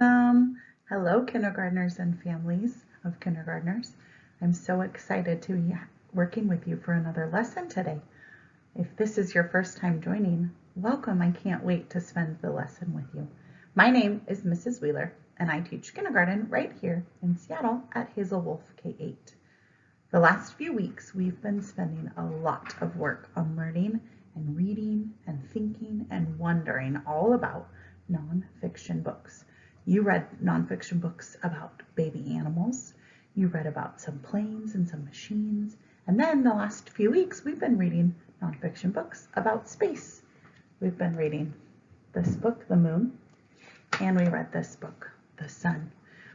Hello, kindergartners and families of kindergartners. I'm so excited to be working with you for another lesson today. If this is your first time joining, welcome. I can't wait to spend the lesson with you. My name is Mrs. Wheeler, and I teach kindergarten right here in Seattle at Hazel Wolf K-8. The last few weeks, we've been spending a lot of work on learning and reading and thinking and wondering all about nonfiction books. You read nonfiction books about baby animals. You read about some planes and some machines. And then the last few weeks, we've been reading nonfiction books about space. We've been reading this book, The Moon, and we read this book, The Sun.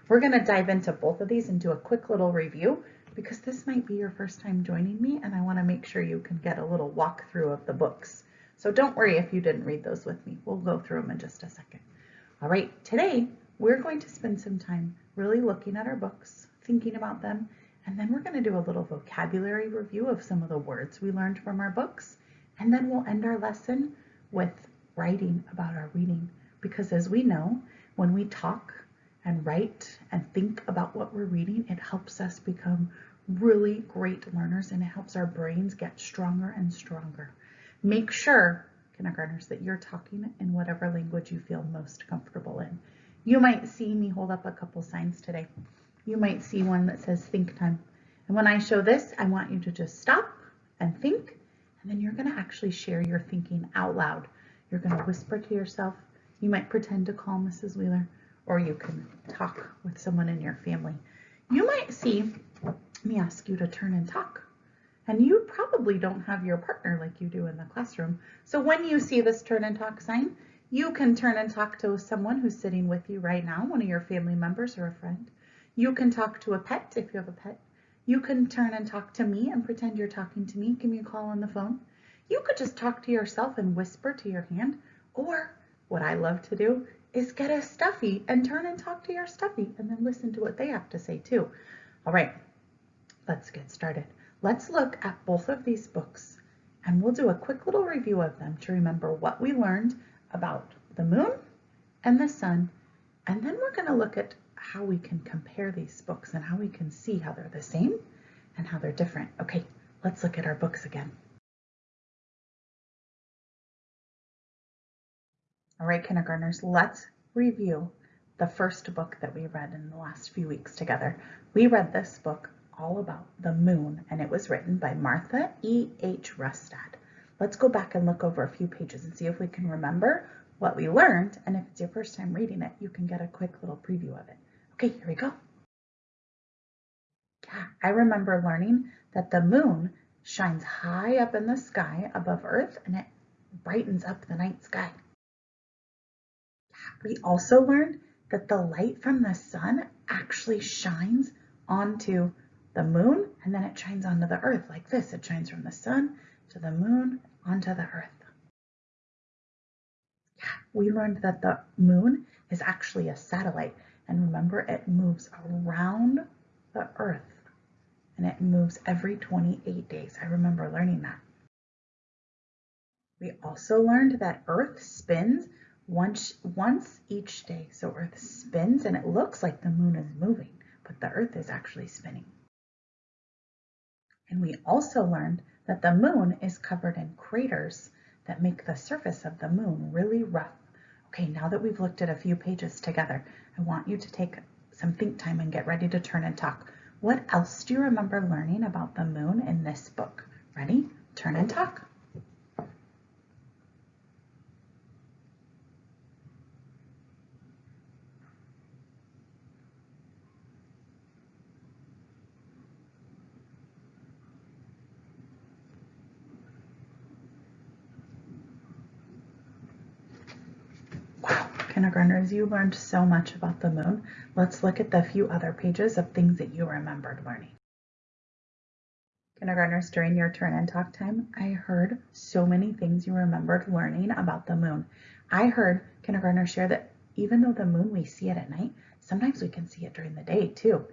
We're going to dive into both of these and do a quick little review because this might be your first time joining me and I want to make sure you can get a little walkthrough of the books. So don't worry if you didn't read those with me. We'll go through them in just a second. All right, today we're going to spend some time really looking at our books, thinking about them, and then we're going to do a little vocabulary review of some of the words we learned from our books. And then we'll end our lesson with writing about our reading. Because as we know, when we talk and write and think about what we're reading, it helps us become really great learners and it helps our brains get stronger and stronger. Make sure, kindergartners, that you're talking in whatever language you feel most comfortable in. You might see me hold up a couple signs today. You might see one that says think time. And when I show this, I want you to just stop and think, and then you're gonna actually share your thinking out loud. You're gonna whisper to yourself. You might pretend to call Mrs. Wheeler, or you can talk with someone in your family. You might see me ask you to turn and talk. And you probably don't have your partner like you do in the classroom. So when you see this turn and talk sign, you can turn and talk to someone who's sitting with you right now, one of your family members or a friend. You can talk to a pet if you have a pet. You can turn and talk to me and pretend you're talking to me. Give me a call on the phone. You could just talk to yourself and whisper to your hand. Or what I love to do is get a stuffy and turn and talk to your stuffy and then listen to what they have to say too. All right, let's get started. Let's look at both of these books and we'll do a quick little review of them to remember what we learned about the moon and the sun. And then we're going to look at how we can compare these books and how we can see how they're the same and how they're different. Okay, let's look at our books again. All right, kindergartners, let's review the first book that we read in the last few weeks together. We read this book all about the moon and it was written by Martha E. H. Rustad. Let's go back and look over a few pages and see if we can remember what we learned. And if it's your first time reading it, you can get a quick little preview of it. Okay, here we go. Yeah, I remember learning that the moon shines high up in the sky above Earth and it brightens up the night sky. We also learned that the light from the sun actually shines onto the moon and then it shines onto the earth like this. It shines from the sun to the moon onto the earth. We learned that the moon is actually a satellite. And remember, it moves around the earth and it moves every 28 days. I remember learning that. We also learned that Earth spins once, once each day. So Earth spins and it looks like the moon is moving, but the Earth is actually spinning. And we also learned that the moon is covered in craters that make the surface of the moon really rough. Okay, now that we've looked at a few pages together, I want you to take some think time and get ready to turn and talk. What else do you remember learning about the moon in this book? Ready? Turn and oh. talk. Kindergartners, you learned so much about the moon. Let's look at the few other pages of things that you remembered learning. Kindergartners, during your turn and talk time, I heard so many things you remembered learning about the moon. I heard kindergartners share that even though the moon, we see it at night, sometimes we can see it during the day too.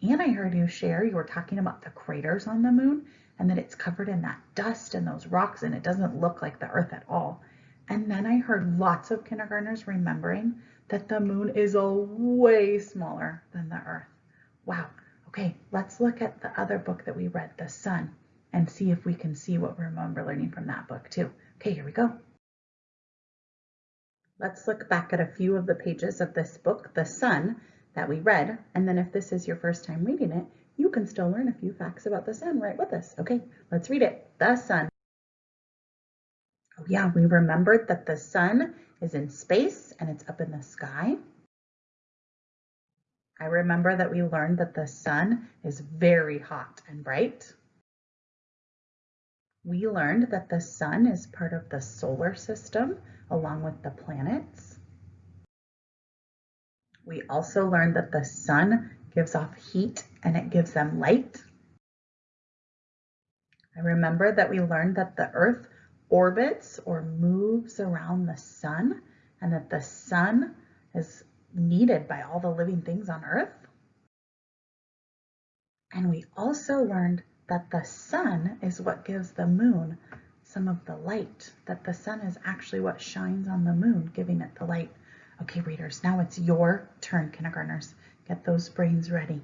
And I heard you share, you were talking about the craters on the moon and that it's covered in that dust and those rocks and it doesn't look like the earth at all. And then I heard lots of kindergartners remembering that the moon is a way smaller than the earth. Wow. Okay, let's look at the other book that we read, The Sun, and see if we can see what we remember learning from that book too. Okay, here we go. Let's look back at a few of the pages of this book, The Sun, that we read, and then if this is your first time reading it, you can still learn a few facts about the sun right with us. Okay, let's read it. The sun. Oh yeah, we remembered that the sun is in space and it's up in the sky. I remember that we learned that the sun is very hot and bright. We learned that the sun is part of the solar system along with the planets. We also learned that the sun gives off heat and it gives them light. I remember that we learned that the earth orbits or moves around the sun and that the sun is needed by all the living things on earth. And we also learned that the sun is what gives the moon some of the light, that the sun is actually what shines on the moon, giving it the light. Okay, readers, now it's your turn, kindergartners. Get those brains ready.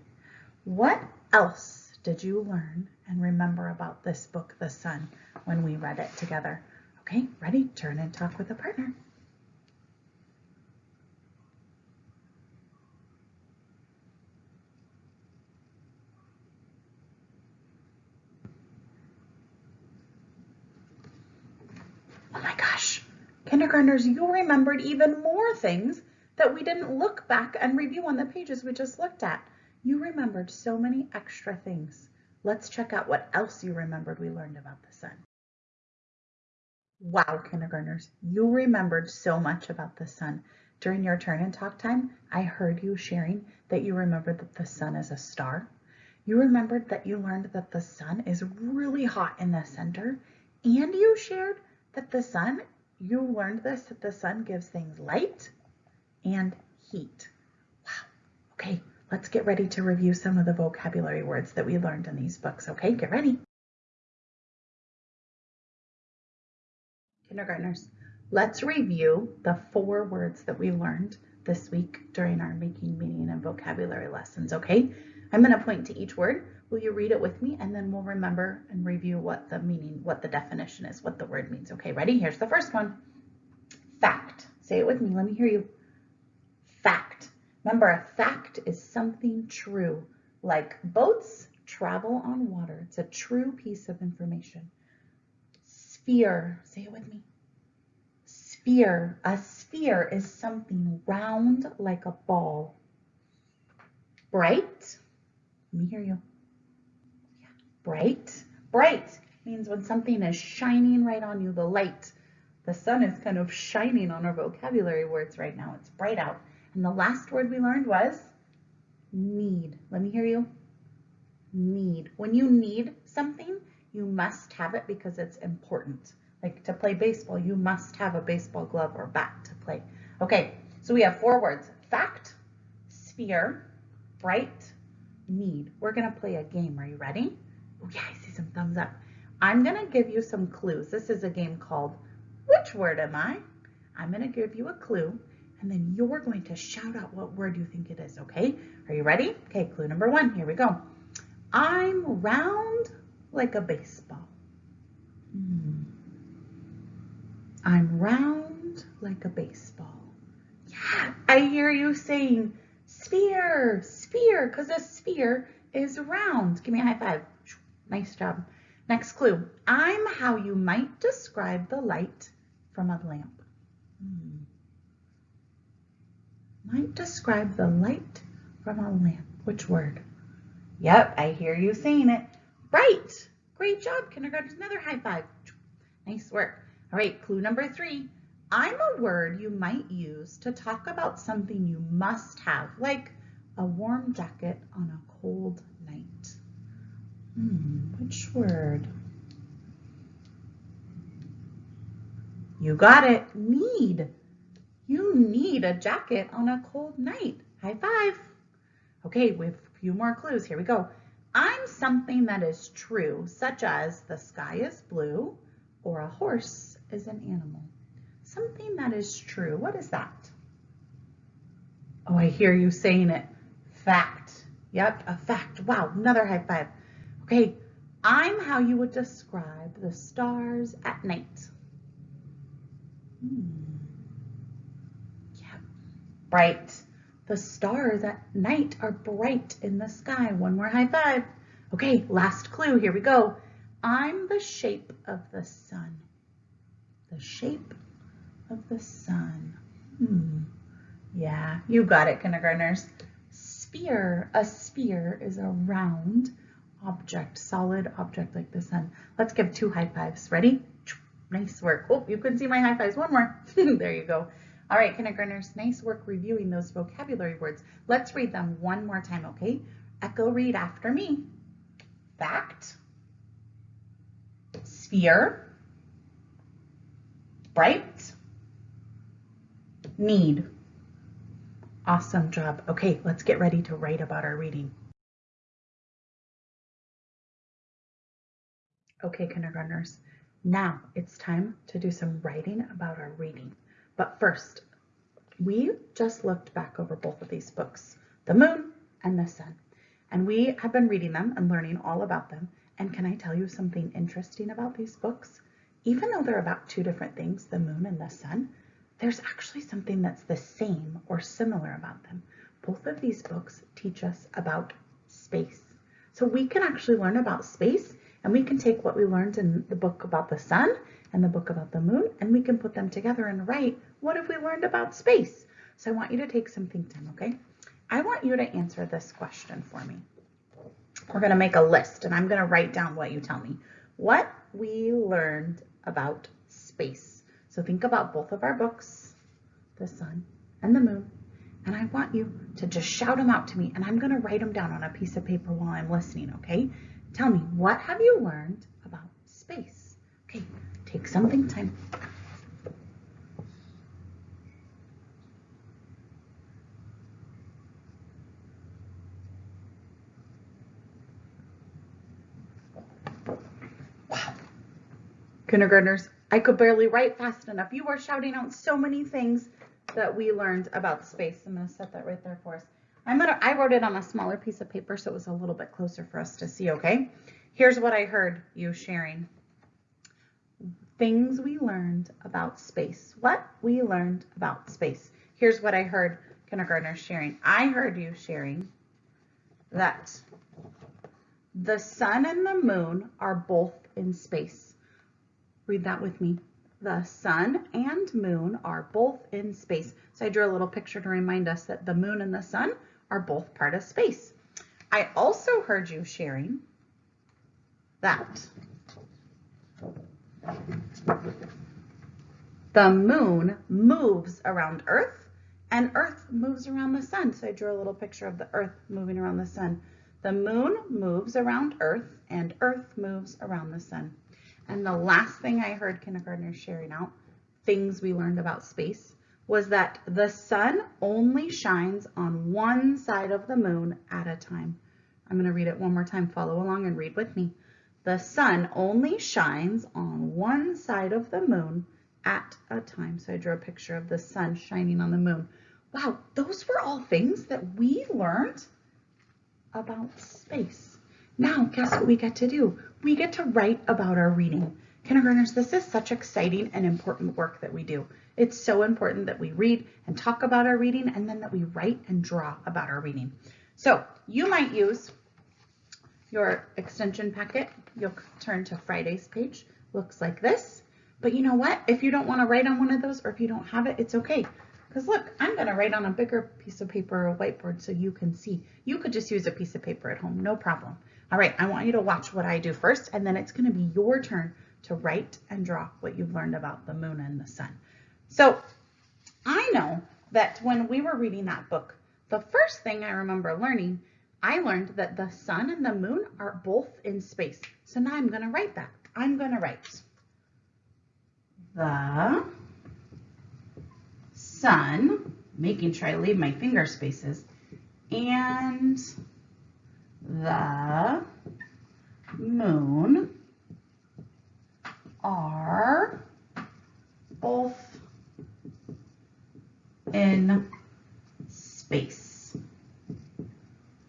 What else did you learn and remember about this book, The Sun, when we read it together? Okay, ready? Turn and talk with a partner. Oh my gosh, kindergartners, you remembered even more things that we didn't look back and review on the pages we just looked at. You remembered so many extra things. Let's check out what else you remembered we learned about the sun. Wow, kindergartners, you remembered so much about the sun. During your turn and talk time, I heard you sharing that you remembered that the sun is a star. You remembered that you learned that the sun is really hot in the center. And you shared that the sun, you learned this, that the sun gives things light and heat. Wow. Okay, let's get ready to review some of the vocabulary words that we learned in these books. Okay, get ready. Kindergartners, let's review the four words that we learned this week during our making meaning and vocabulary lessons, okay? I'm going to point to each word. Will you read it with me? And then we'll remember and review what the meaning, what the definition is, what the word means. Okay, ready? Here's the first one. Fact. Say it with me. Let me hear you. Fact. Remember, a fact is something true, like boats travel on water. It's a true piece of information. Sphere, say it with me. Sphere, a sphere is something round like a ball. Bright, let me hear you. Bright, bright means when something is shining right on you, the light. The sun is kind of shining on our vocabulary words right now. It's bright out. And the last word we learned was need. Let me hear you. Need. When you need something, you must have it because it's important. Like to play baseball, you must have a baseball glove or bat to play. Okay, so we have four words. Fact, sphere, bright, need. We're gonna play a game. Are you ready? Oh yeah, I see some thumbs up. I'm gonna give you some clues. This is a game called Which Word Am I? I'm gonna give you a clue and then you're going to shout out what word you think it is, okay? Are you ready? Okay, clue number one, here we go. I'm round like a baseball. Hmm. I'm round like a baseball. Yeah, I hear you saying sphere, sphere, because a sphere is round. Give me a high five. Nice job. Next clue. I'm how you might describe the light from a lamp. Hmm. Might describe the light from a lamp. Which word? Yep, I hear you saying it. Right. Great job, kindergarten. Another high five. Nice work. All right, clue number three. I'm a word you might use to talk about something you must have, like a warm jacket on a cold night. Hmm, which word? You got it. Need. You need a jacket on a cold night. High five. Okay, we have a few more clues. Here we go. I'm something that is true, such as the sky is blue or a horse is an animal. Something that is true. What is that? Oh, I hear you saying it. Fact. Yep, a fact. Wow, another high five. Okay, I'm how you would describe the stars at night. Hmm. Bright. The stars at night are bright in the sky. One more high five. Okay, last clue. Here we go. I'm the shape of the sun. The shape of the sun. Hmm. Yeah, you got it, kindergartners. Sphere. A sphere is a round object, solid object like the sun. Let's give two high fives. Ready? Nice work. Oh, you couldn't see my high fives. One more. there you go. All right, kindergartners, nice work reviewing those vocabulary words. Let's read them one more time, okay? Echo read after me. Fact, sphere, bright, need. Awesome job. Okay, let's get ready to write about our reading. Okay, kindergartners, now it's time to do some writing about our reading. But first, we just looked back over both of these books, The Moon and The Sun, and we have been reading them and learning all about them. And can I tell you something interesting about these books? Even though they're about two different things, the moon and the sun, there's actually something that's the same or similar about them. Both of these books teach us about space. So we can actually learn about space and we can take what we learned in the book about the sun and the book about the moon and we can put them together and write what have we learned about space. So I want you to take some think time, okay? I want you to answer this question for me. We're going to make a list and I'm going to write down what you tell me. What we learned about space. So think about both of our books, the sun and the moon, and I want you to just shout them out to me and I'm going to write them down on a piece of paper while I'm listening, okay? Tell me, what have you learned about space? Okay, take something time. Wow. Kindergartners, I could barely write fast enough. You were shouting out so many things that we learned about space. I'm going to set that right there for us. I'm gonna, I wrote it on a smaller piece of paper so it was a little bit closer for us to see, okay? Here's what I heard you sharing. Things we learned about space. What we learned about space. Here's what I heard kindergartners sharing. I heard you sharing that the sun and the moon are both in space. Read that with me. The sun and moon are both in space. So I drew a little picture to remind us that the moon and the sun are both part of space. I also heard you sharing that the moon moves around Earth and Earth moves around the sun. So I drew a little picture of the Earth moving around the sun. The moon moves around Earth and Earth moves around the sun. And the last thing I heard kindergartners sharing out, things we learned about space, was that the sun only shines on one side of the moon at a time. I'm going to read it one more time. Follow along and read with me. The sun only shines on one side of the moon at a time. So I drew a picture of the sun shining on the moon. Wow, those were all things that we learned about space. Now, guess what we get to do? We get to write about our reading. Kindergartners, this is such exciting and important work that we do. It's so important that we read and talk about our reading and then that we write and draw about our reading. So you might use your extension packet. You'll turn to Friday's page. Looks like this. But you know what? If you don't want to write on one of those or if you don't have it, it's okay. Because look, I'm going to write on a bigger piece of paper or a whiteboard so you can see. You could just use a piece of paper at home, no problem. All right, I want you to watch what I do first, and then it's going to be your turn to write and draw what you've learned about the moon and the sun. So I know that when we were reading that book, the first thing I remember learning, I learned that the sun and the moon are both in space. So now I'm going to write that. I'm going to write the sun, making sure I leave my finger spaces, and the moon are both in space.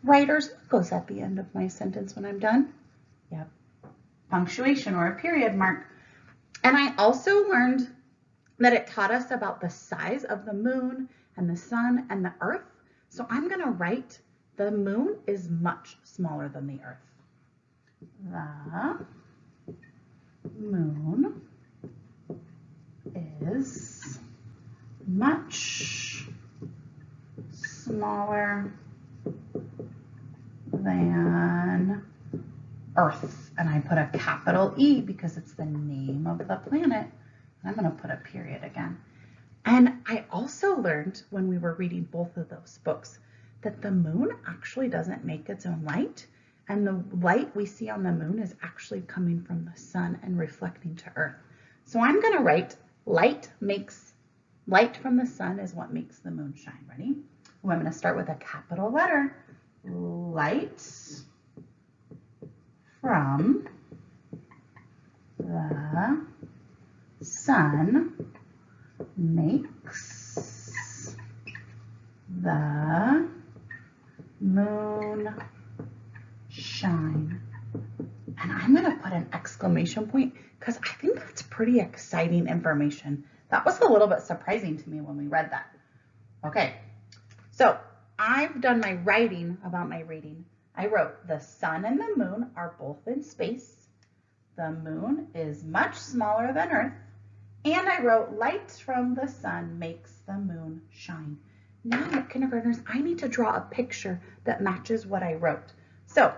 Writers, goes at the end of my sentence when I'm done? Yep, punctuation or a period mark. And I also learned that it taught us about the size of the moon and the sun and the earth. So I'm gonna write the moon is much smaller than the earth. The moon is much smaller than Earth. And I put a capital E because it's the name of the planet. I'm going to put a period again. And I also learned when we were reading both of those books that the moon actually doesn't make its own light. And the light we see on the moon is actually coming from the sun and reflecting to Earth. So I'm going to write light makes, light from the sun is what makes the moon shine. Ready? Ooh, I'm going to start with a capital letter. Light from the sun makes the moon shine. And I'm going to put an exclamation point because I think that's pretty exciting information. That was a little bit surprising to me when we read that. Okay, so I've done my writing about my reading. I wrote the sun and the moon are both in space. The moon is much smaller than Earth. And I wrote light from the sun makes the moon shine. Now, kindergartners, I need to draw a picture that matches what I wrote. So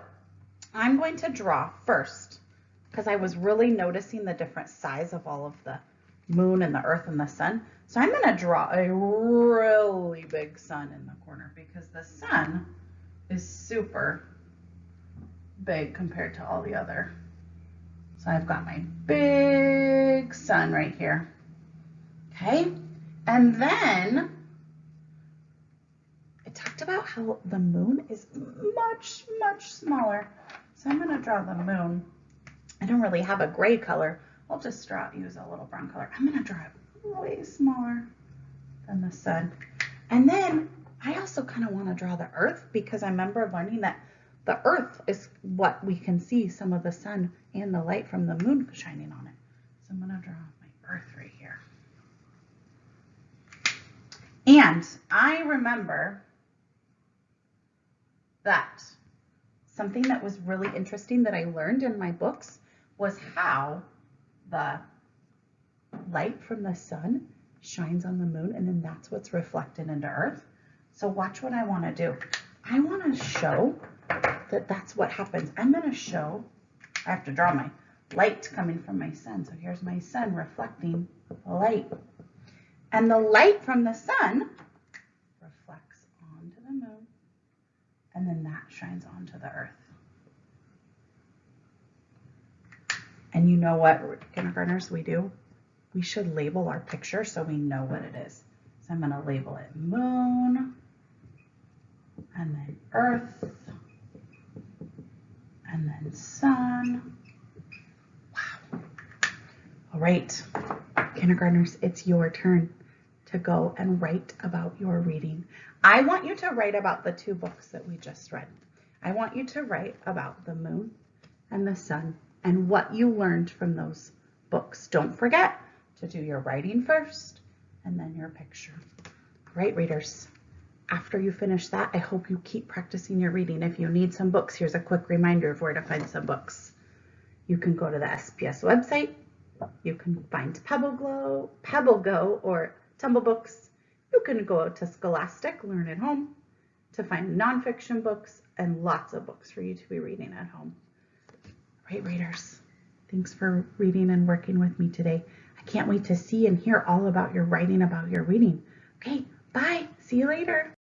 I'm going to draw first because I was really noticing the different size of all of the moon and the earth and the sun. So I'm going to draw a really big sun in the corner because the sun is super big compared to all the other. So I've got my big sun right here. Okay, and then it talked about how the moon is much, much smaller. So I'm going to draw the moon. I don't really have a gray color. I'll just draw, use a little brown color. I'm going to draw it way smaller than the sun. And then I also kind of want to draw the earth because I remember learning that the earth is what we can see some of the sun and the light from the moon shining on it. So I'm going to draw my earth right here. And I remember that something that was really interesting that I learned in my books was how the light from the sun shines on the moon and then that's what's reflected into earth. So watch what I want to do. I want to show that that's what happens. I'm going to show, I have to draw my light coming from my sun. So here's my sun reflecting the light. And the light from the sun reflects onto the moon and then that shines onto the earth. And you know what, kindergartners, we do? We should label our picture so we know what it is. So I'm going to label it moon, earth, and then sun. Wow. All right, kindergartners, it's your turn to go and write about your reading. I want you to write about the two books that we just read. I want you to write about the moon and the sun and what you learned from those books. Don't forget to do your writing first and then your picture. Right, readers? After you finish that, I hope you keep practicing your reading. If you need some books, here's a quick reminder of where to find some books. You can go to the SPS website. You can find Pebble Glow, Pebble Go, or Tumble Books. You can go to Scholastic, Learn at Home to find nonfiction books and lots of books for you to be reading at home. Right, readers? Thanks for reading and working with me today. I can't wait to see and hear all about your writing about your reading. Okay, bye. See you later.